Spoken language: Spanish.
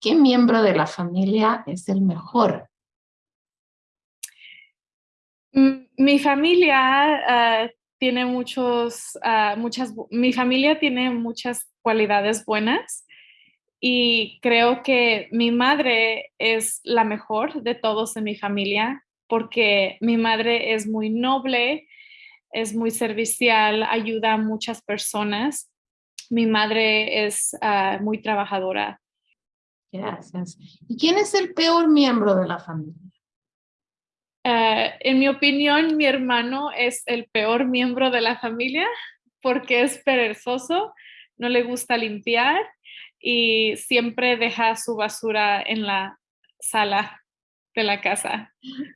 ¿Qué miembro de la familia es el mejor? Mm, mi familia ah, tiene muchos, ah, muchas, mi familia tiene muchas cualidades buenas y creo que mi madre es la mejor de todos en mi familia porque mi madre es muy noble, es muy servicial, ayuda a muchas personas. Mi madre es ah, muy trabajadora. Gracias. ¿Y quién es el peor miembro de la familia? Ah, en mi opinión, mi hermano es el peor miembro de la familia porque es perezoso, no le gusta limpiar y siempre deja su basura en la sala de la casa.